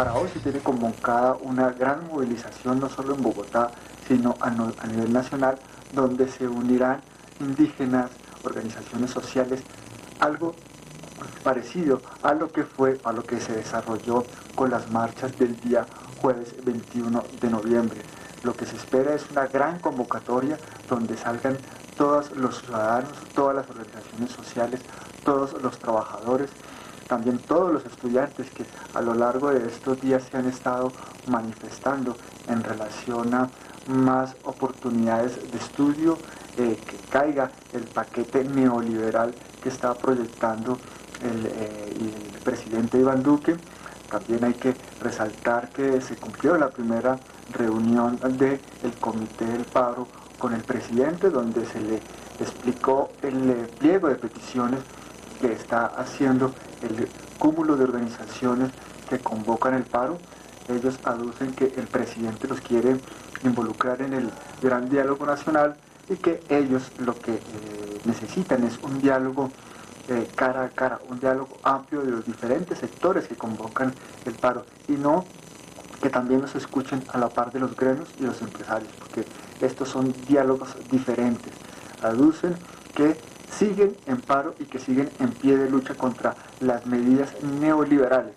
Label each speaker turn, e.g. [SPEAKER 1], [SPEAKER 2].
[SPEAKER 1] Para hoy se tiene convocada una gran movilización, no solo en Bogotá, sino a, nivel nacional, donde se unirán indígenas, organizaciones sociales, algo parecido a lo que fue, a lo que se desarrolló con las marchas del día jueves 21 de noviembre. Lo que se espera es una gran convocatoria donde salgan todos los ciudadanos, todas las organizaciones sociales, todos los trabajadores, también todos los estudiantes que a lo largo de estos días se han estado manifestando en relación a más oportunidades de estudio, eh, que caiga el paquete neoliberal que está proyectando el, eh, el presidente Iván Duque. También hay que resaltar que se cumplió la primera reunión del Comité del Paro con el presidente, donde se le explicó el eh, pliego de peticiones que está haciendo el cúmulo de organizaciones que convocan el paro. Ellos aducen que el presidente los quiere involucrar en el gran diálogo nacional y que ellos lo que eh, necesitan es un diálogo eh, cara a cara, un diálogo amplio de los diferentes sectores que convocan el paro y no que también nos escuchen a la par de los gremios y los empresarios, porque estos son diálogos diferentes. Aducen que siguen en paro y que siguen en pie de lucha contra las medidas neoliberales